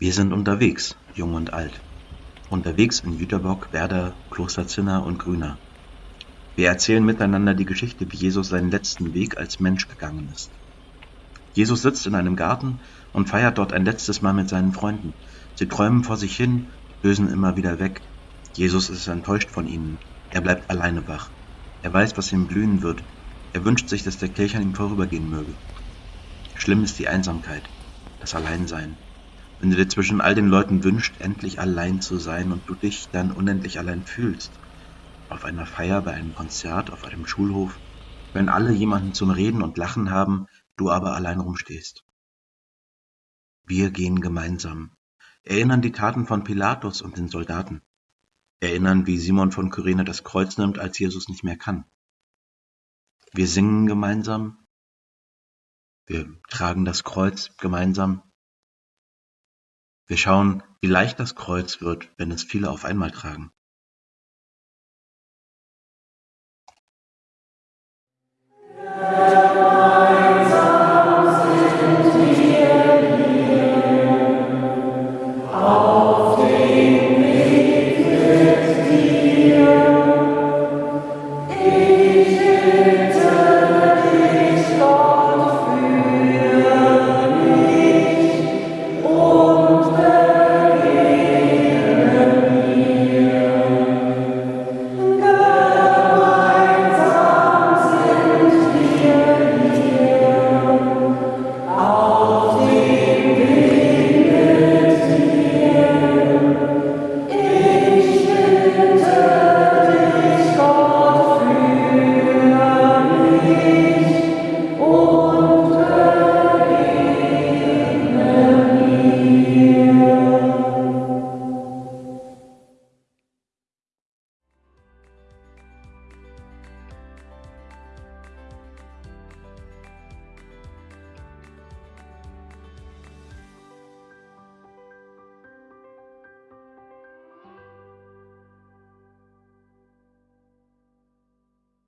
Wir sind unterwegs, jung und alt. Unterwegs in Jüterbock, Werder, Kloster Zinner und Grüner. Wir erzählen miteinander die Geschichte, wie Jesus seinen letzten Weg als Mensch gegangen ist. Jesus sitzt in einem Garten und feiert dort ein letztes Mal mit seinen Freunden. Sie träumen vor sich hin, lösen immer wieder weg. Jesus ist enttäuscht von ihnen. Er bleibt alleine wach. Er weiß, was ihm blühen wird. Er wünscht sich, dass der Kelch an ihm vorübergehen möge. Schlimm ist die Einsamkeit, das Alleinsein. Wenn du dir zwischen all den Leuten wünscht, endlich allein zu sein und du dich dann unendlich allein fühlst. Auf einer Feier, bei einem Konzert, auf einem Schulhof, wenn alle jemanden zum Reden und Lachen haben, du aber allein rumstehst. Wir gehen gemeinsam, erinnern die Taten von Pilatus und den Soldaten, erinnern, wie Simon von Kyrene das Kreuz nimmt, als Jesus nicht mehr kann. Wir singen gemeinsam, wir tragen das Kreuz gemeinsam, wir schauen, wie leicht das Kreuz wird, wenn es viele auf einmal tragen.